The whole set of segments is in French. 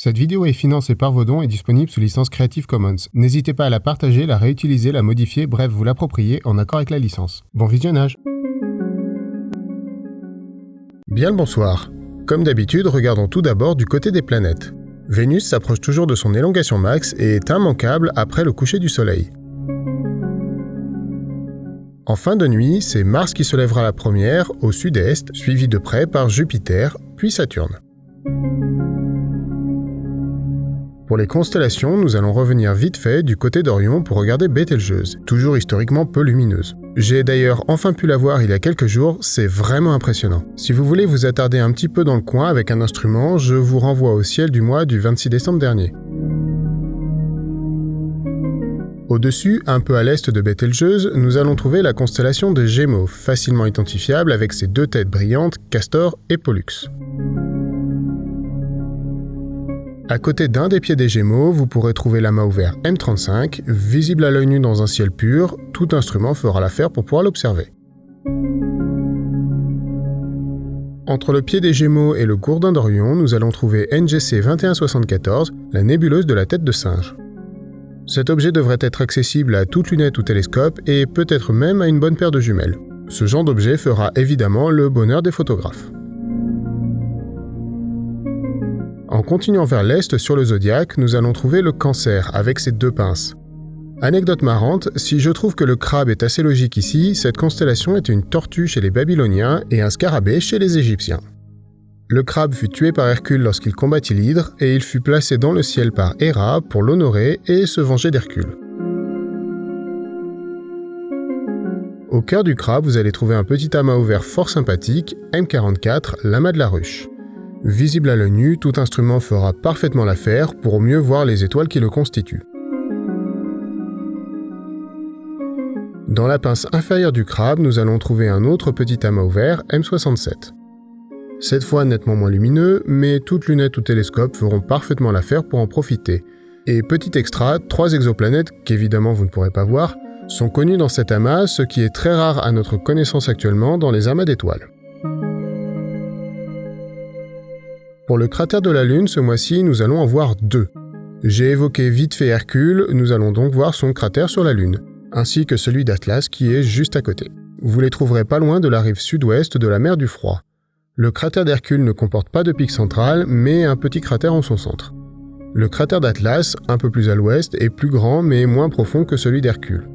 Cette vidéo est financée par vos dons et disponible sous licence Creative Commons. N'hésitez pas à la partager, la réutiliser, la modifier, bref, vous l'approprier en accord avec la licence. Bon visionnage Bien le bonsoir. Comme d'habitude, regardons tout d'abord du côté des planètes. Vénus s'approche toujours de son élongation max et est immanquable après le coucher du Soleil. En fin de nuit, c'est Mars qui se lèvera la première, au sud-est, suivi de près par Jupiter, puis Saturne. Pour les constellations, nous allons revenir vite fait du côté d'Orion pour regarder Bételgeuse, toujours historiquement peu lumineuse. J'ai d'ailleurs enfin pu la voir il y a quelques jours, c'est vraiment impressionnant. Si vous voulez vous attarder un petit peu dans le coin avec un instrument, je vous renvoie au ciel du mois du 26 décembre dernier. Au-dessus, un peu à l'est de Bételgeuse, nous allons trouver la constellation des Gémeaux, facilement identifiable avec ses deux têtes brillantes, Castor et Pollux. À côté d'un des pieds des Gémeaux, vous pourrez trouver l'amas ouvert M35, visible à l'œil nu dans un ciel pur, tout instrument fera l'affaire pour pouvoir l'observer. Entre le pied des Gémeaux et le gourdin d'Orion, nous allons trouver NGC 2174, la nébuleuse de la tête de singe. Cet objet devrait être accessible à toute lunette ou télescope et peut-être même à une bonne paire de jumelles. Ce genre d'objet fera évidemment le bonheur des photographes. Continuant vers l'est sur le zodiaque, nous allons trouver le cancer avec ses deux pinces. Anecdote marrante, si je trouve que le crabe est assez logique ici, cette constellation était une tortue chez les Babyloniens et un scarabée chez les Égyptiens. Le crabe fut tué par Hercule lorsqu'il combattit l'hydre et il fut placé dans le ciel par Héra pour l'honorer et se venger d'Hercule. Au cœur du crabe, vous allez trouver un petit amas ouvert fort sympathique, M44, l'amas de la ruche. Visible à l'œil nu, tout instrument fera parfaitement l'affaire pour mieux voir les étoiles qui le constituent. Dans la pince inférieure du crabe, nous allons trouver un autre petit amas ouvert, M67. Cette fois nettement moins lumineux, mais toutes lunettes ou télescopes feront parfaitement l'affaire pour en profiter. Et petit extra, trois exoplanètes, qu'évidemment vous ne pourrez pas voir, sont connues dans cet amas, ce qui est très rare à notre connaissance actuellement dans les amas d'étoiles. Pour le cratère de la Lune, ce mois-ci, nous allons en voir deux. J'ai évoqué vite fait Hercule, nous allons donc voir son cratère sur la Lune, ainsi que celui d'Atlas qui est juste à côté. Vous les trouverez pas loin de la rive sud-ouest de la mer du Froid. Le cratère d'Hercule ne comporte pas de pic central, mais un petit cratère en son centre. Le cratère d'Atlas, un peu plus à l'ouest, est plus grand mais moins profond que celui d'Hercule.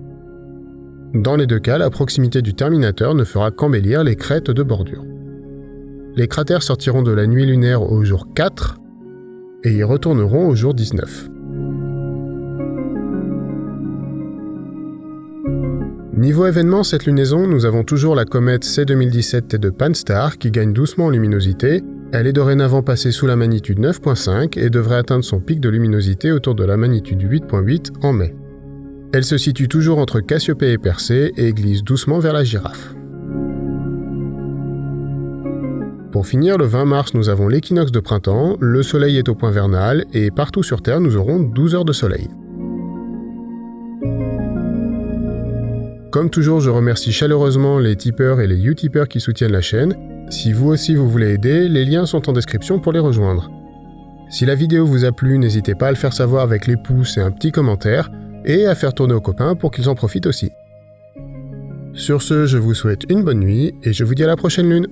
Dans les deux cas, la proximité du terminateur ne fera qu'embellir les crêtes de bordure. Les cratères sortiront de la nuit lunaire au jour 4 et y retourneront au jour 19. Niveau événement, cette lunaison, nous avons toujours la comète C2017 de Pan-STARRS qui gagne doucement en luminosité. Elle est dorénavant passée sous la magnitude 9.5 et devrait atteindre son pic de luminosité autour de la magnitude 8.8 en mai. Elle se situe toujours entre Cassiopée et Persée et glisse doucement vers la girafe. Pour finir, le 20 mars, nous avons l'équinoxe de printemps, le soleil est au point vernal, et partout sur Terre, nous aurons 12 heures de soleil. Comme toujours, je remercie chaleureusement les tipeurs et les utipeurs qui soutiennent la chaîne. Si vous aussi vous voulez aider, les liens sont en description pour les rejoindre. Si la vidéo vous a plu, n'hésitez pas à le faire savoir avec les pouces et un petit commentaire, et à faire tourner aux copains pour qu'ils en profitent aussi. Sur ce, je vous souhaite une bonne nuit, et je vous dis à la prochaine lune